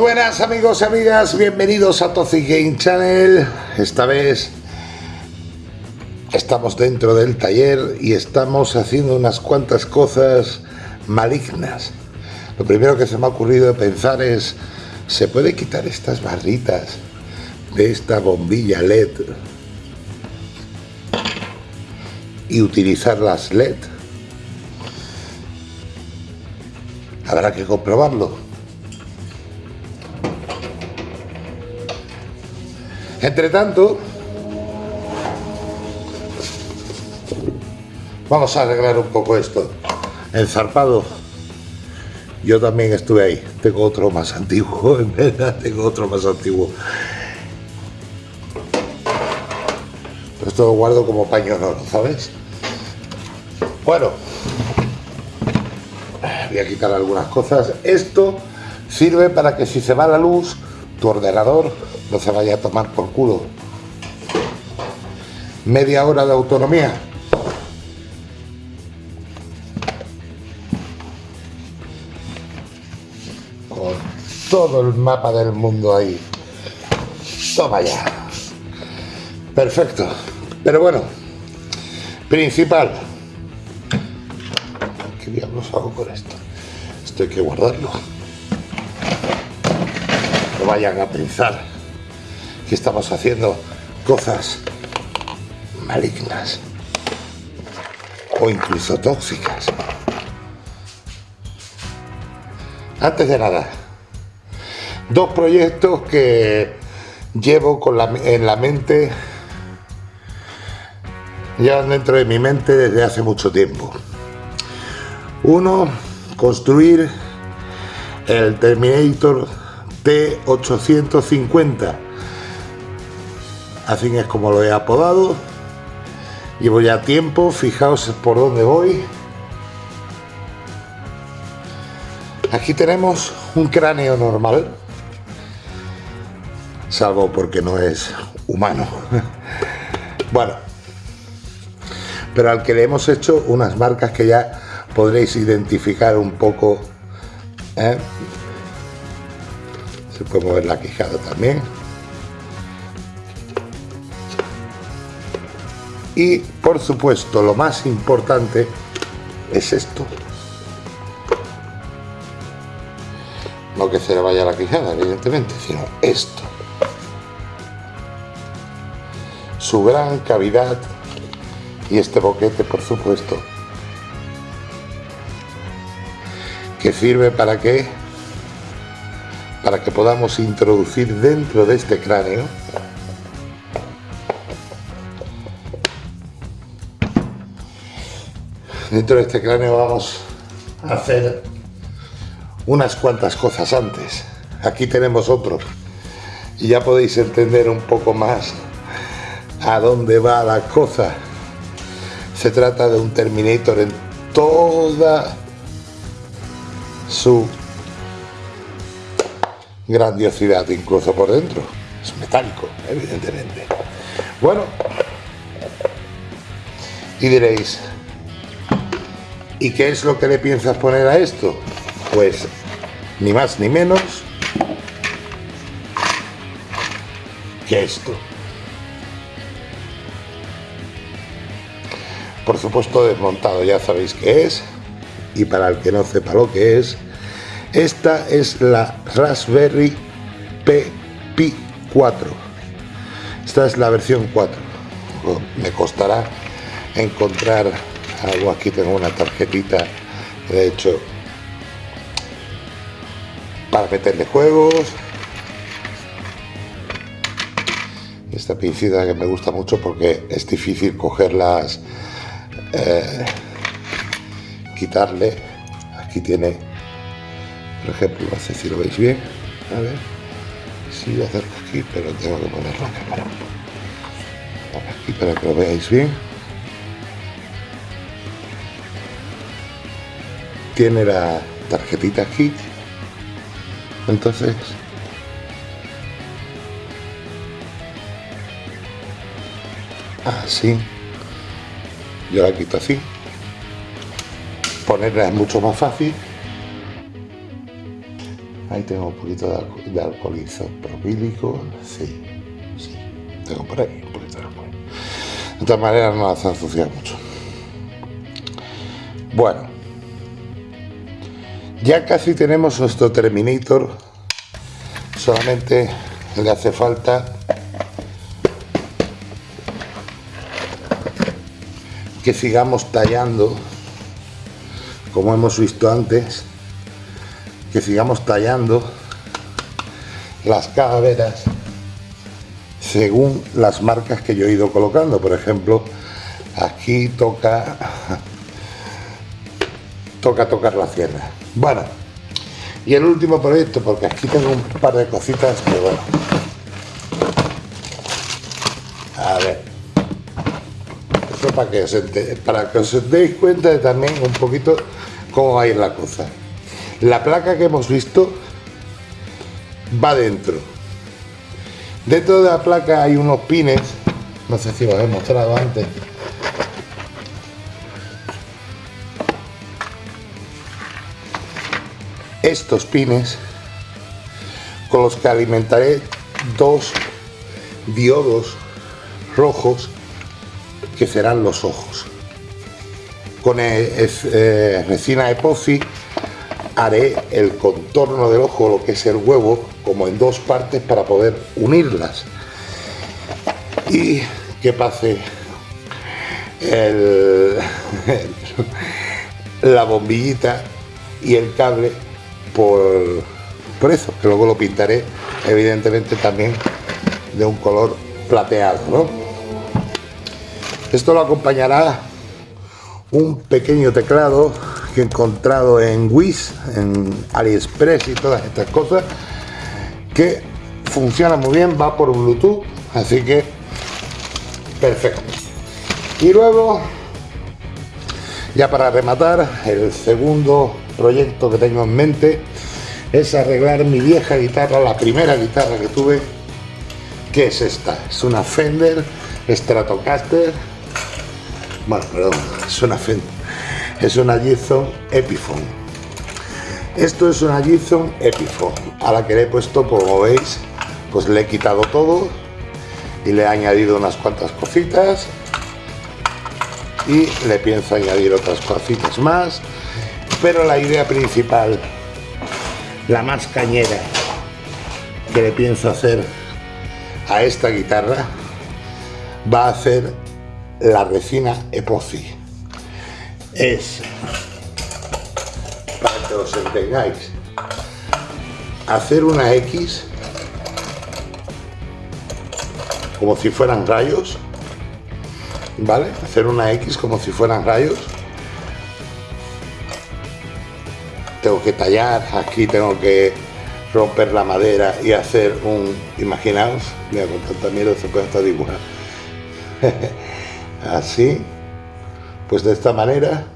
Buenas amigos y amigas, bienvenidos a Toxic Game Channel. Esta vez estamos dentro del taller y estamos haciendo unas cuantas cosas malignas. Lo primero que se me ha ocurrido pensar es, ¿se puede quitar estas barritas de esta bombilla LED y utilizar las LED? Habrá que comprobarlo. Entre tanto, vamos a arreglar un poco esto. El zarpado, yo también estuve ahí. Tengo otro más antiguo, en verdad, tengo otro más antiguo. Esto lo guardo como paño oro, ¿sabes? Bueno, voy a quitar algunas cosas. Esto sirve para que si se va la luz, tu ordenador no se vaya a tomar por culo. Media hora de autonomía. Con todo el mapa del mundo ahí. Toma ya. Perfecto. Pero bueno, principal. ¿Qué diablos hago con esto? Esto hay que guardarlo. No vayan a pensar que estamos haciendo cosas malignas o incluso tóxicas. Antes de nada, dos proyectos que llevo con en la mente, ya dentro de mi mente desde hace mucho tiempo. Uno, construir el Terminator T850 Así es como lo he apodado. Llevo ya tiempo, fijaos por dónde voy. Aquí tenemos un cráneo normal, salvo porque no es humano. bueno, pero al que le hemos hecho unas marcas que ya podréis identificar un poco. ¿eh? Se puede mover la quijada también. Y por supuesto lo más importante es esto. No que se le vaya la quijada, evidentemente, sino esto. Su gran cavidad y este boquete, por supuesto, que sirve para que para que podamos introducir dentro de este cráneo dentro de este cráneo vamos a hacer unas cuantas cosas antes. Aquí tenemos otro. Y ya podéis entender un poco más a dónde va la cosa. Se trata de un Terminator en toda su grandiosidad, incluso por dentro. Es metálico, evidentemente. Bueno, y diréis, ¿Y qué es lo que le piensas poner a esto? Pues ni más ni menos que esto. Por supuesto desmontado, ya sabéis qué es. Y para el que no sepa lo que es, esta es la Raspberry Pi 4. Esta es la versión 4. Me costará encontrar algo aquí tengo una tarjetita de hecho para meterle juegos. Esta pincita que me gusta mucho porque es difícil cogerlas eh, quitarle. Aquí tiene por ejemplo no sé si lo veis bien. A ver si lo acerco aquí pero tengo que poner la cámara. Aquí para que lo veáis bien tiene la tarjetita aquí entonces así yo la quito así ponerla es mucho más fácil Ahí tengo un poquito de, alcohol isopropílico. Sí, sí. Tengo por ahí un poquito de alcohol. De todas maneras no hace ensuciar mucho. Bueno. Ya casi tenemos nuestro Terminator. Solamente le hace falta que sigamos tallando como hemos visto antes que sigamos tallando las calaveras según las marcas que yo he ido colocando por ejemplo aquí toca toca tocar la sierra bueno y el último proyecto porque aquí tengo un par de cositas que bueno a ver esto para que os, para que os deis cuenta de también un poquito cómo va a ir la cosa la placa que hemos visto va dentro. Dentro de la placa hay unos pines, no sé si os he mostrado antes. Estos pines con los que alimentaré dos diodos rojos que serán los ojos. Con eh, resina epoxi haré el contorno del ojo, lo que es el huevo, como en dos partes para poder unirlas. Y que pase la bombillita y el cable por, por eso, que luego lo pintaré evidentemente también de un color plateado. Esto lo acompañará un pequeño teclado que he encontrado en Wish, en AliExpress y todas estas cosas, que funciona muy bien, va por Bluetooth, así que perfecto. Y luego, ya para rematar, el segundo proyecto que tengo en mente es arreglar mi vieja guitarra, la primera guitarra que tuve, que es esta, es una Fender Stratocaster, bueno, perdón, es una Fender. Es una Gibson Epiphone. Esto es una Gibson Epiphone, a la que le he puesto, como veis, pues le he quitado todo y le he añadido unas cuantas cositas y le pienso añadir otras cositas más, pero la idea principal, la más cañera que le pienso hacer a esta guitarra va a ser la resina epoxi es, para que os entengáis, hacer una X como si fueran rayos, ¿vale? Hacer una X como si fueran rayos. Tengo que tallar, aquí tengo que romper la madera y hacer un, imaginaos, mira con tanta miedo se puede hasta dibujar. Así. Pues de esta manera,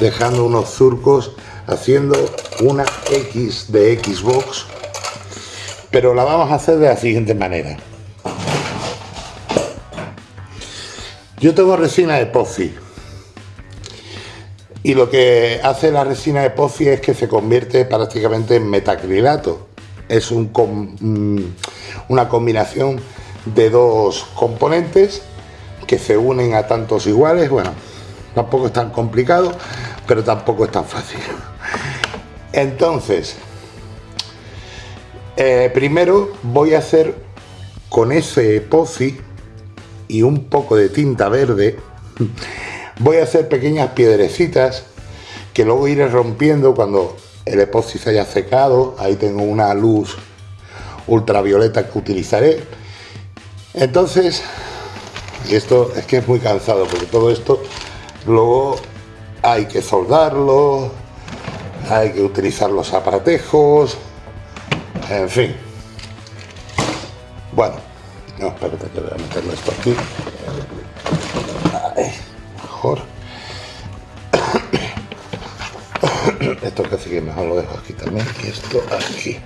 dejando unos surcos, haciendo una X de Xbox, pero la vamos a hacer de la siguiente manera. Yo tengo resina epoxi y lo que hace la resina epoxi es que se convierte prácticamente en metacrilato. Es un, mm, una combinación de dos componentes que se unen a tantos iguales, bueno, tampoco es tan complicado, pero tampoco es tan fácil. Entonces, eh, primero voy a hacer con ese epoxi y un poco de tinta verde, voy a hacer pequeñas piedrecitas que luego iré rompiendo cuando el epoxi se haya secado, ahí tengo una luz ultravioleta que utilizaré. Entonces y esto es que es muy cansado porque todo esto luego hay que soldarlo, hay que utilizar los aparatejos, en fin. Bueno, no, espérate que voy a meterlo esto aquí. Mejor. esto casi que mejor lo dejo aquí también y esto aquí.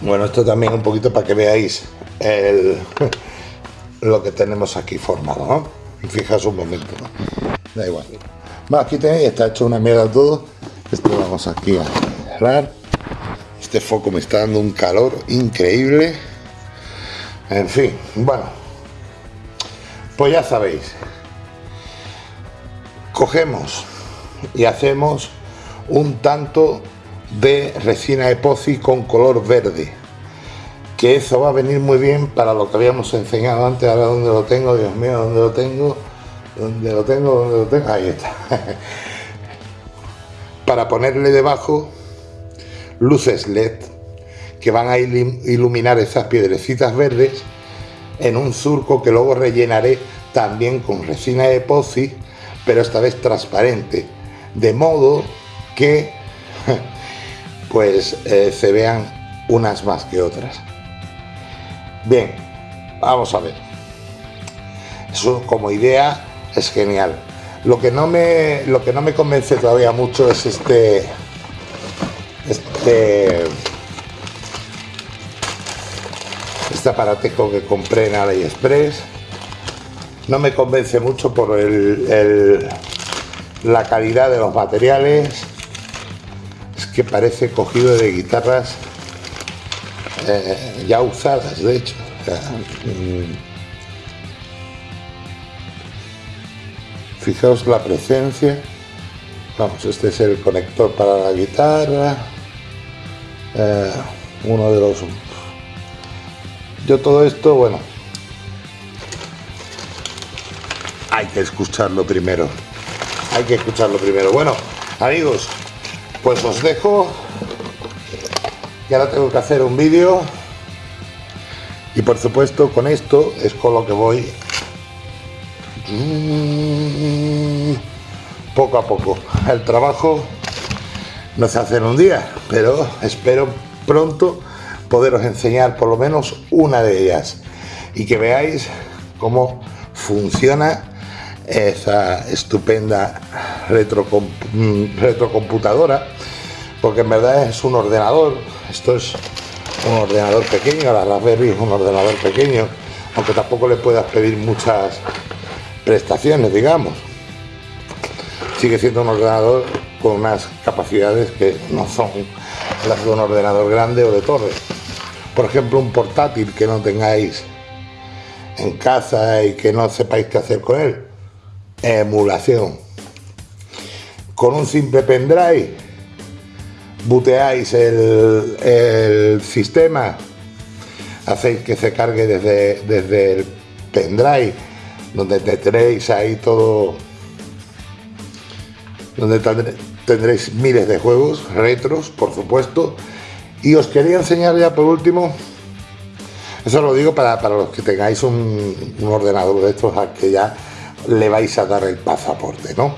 Bueno, esto también un poquito para que veáis lo que tenemos aquí formado, ¿no? Fijas un momento, Da igual. Bueno, aquí tenéis, está hecho una mierda todo. esto vamos aquí a cerrar este foco me está dando un calor increíble en fin bueno pues ya sabéis cogemos y hacemos un tanto de resina epoxi con color verde que eso va a venir muy bien para lo que habíamos enseñado antes. Ahora donde lo tengo dios mío donde lo tengo donde lo tengo donde lo tengo ahí está. Para ponerle debajo luces led que van a iluminar esas piedrecitas verdes en un surco que luego rellenaré también con resina epoxi pero esta vez transparente de modo que pues eh, se vean unas más que otras. Bien vamos a ver. Eso como idea es genial. Lo que no me lo que no me convence todavía mucho es este este este aparatejo que compré en AliExpress no me convence mucho por el, la calidad de los materiales. Es que parece cogido de guitarras eh, ya usadas de hecho. Mm. fijaos la presencia. Vamos este es el conector para la guitarra. Eh, uno de los yo todo esto bueno hay que escucharlo primero. Hay que escucharlo primero. Bueno amigos pues os dejo y ahora tengo que hacer un vídeo. Y por supuesto con esto es con lo que voy poco a poco. El trabajo no se hace en un día pero espero pronto poderos enseñar por lo menos una de ellas. Y que veáis cómo funciona esa estupenda mm, retrocomputadora porque en verdad es un ordenador. Esto es un ordenador pequeño la Raspberry es un ordenador pequeño aunque tampoco le puedas pedir muchas prestaciones digamos. Sigue siendo un ordenador con unas capacidades que no son las de un ordenador grande o de torre. Por ejemplo un portátil que no tengáis en casa y que no sepáis qué hacer con él emulación. Con un simple pendrive buteáis el, sistema, hacéis que se cargue desde, desde el pendrive, donde tendréis ahí todo, donde tendréis miles de juegos retros, por supuesto. Y os quería enseñar ya por último, eso lo digo para, los que tengáis un, un ordenador de estos que ya le vais a dar el pasaporte, ¿no?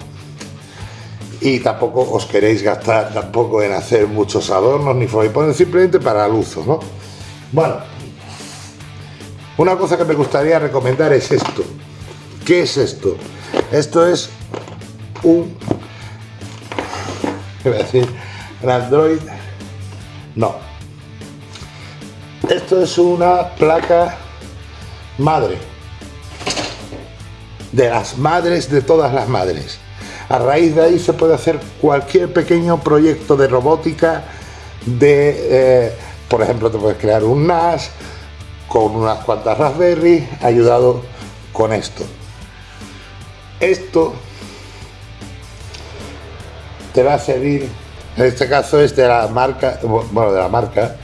Y tampoco os queréis gastar tampoco en hacer muchos adornos ni ponen simplemente para el uso, ¿no? Bueno, una cosa que me gustaría recomendar es esto. ¿Qué es esto? Esto es un... ¿Qué voy a decir? Un Android... No. Esto es una placa madre de las madres de todas las madres. A raíz de ahí se puede hacer cualquier pequeño proyecto de robótica, de, eh, por ejemplo, te puedes crear un NAS con unas cuantas Raspberry, ayudado con esto. Esto te va a servir, en este caso es de la marca, bueno, de la marca,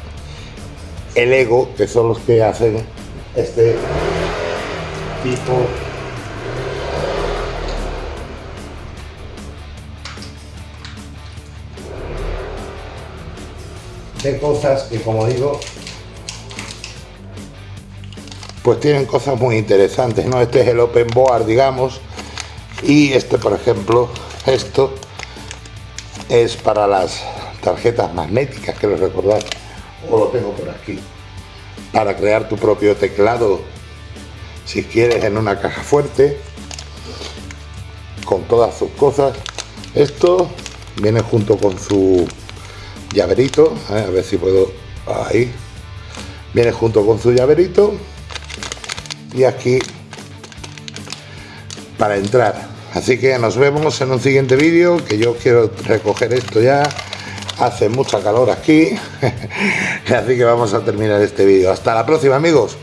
el Ego, que son los que hacen este tipo de cosas que como digo pues tienen cosas muy interesantes no este es el open board digamos y este por ejemplo esto es para las tarjetas magnéticas que lo recordar o lo tengo por aquí para crear tu propio teclado si quieres en una caja fuerte con todas sus cosas. Esto viene junto con su llaverito, ¿eh? a ver si puedo, ahí, viene junto con su llaverito y aquí para entrar Así que nos vemos en un siguiente vídeo, que yo quiero recoger esto ya. Hace mucha calor aquí. Así que vamos a terminar este vídeo. Hasta la próxima amigos.